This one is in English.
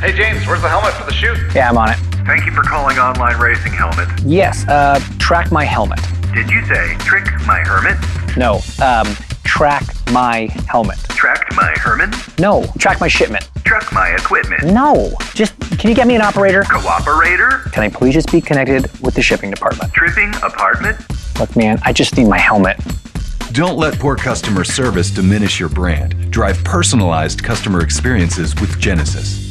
Hey James, where's the helmet for the shoot? Yeah, I'm on it. Thank you for calling Online Racing Helmet. Yes, uh, track my helmet. Did you say trick my hermit? No, um, track my helmet. Track my hermit? No, track my shipment. Track my equipment? No, just can you get me an operator? Cooperator? Can I please just be connected with the shipping department? Tripping apartment? Look, man, I just need my helmet. Don't let poor customer service diminish your brand. Drive personalized customer experiences with Genesys.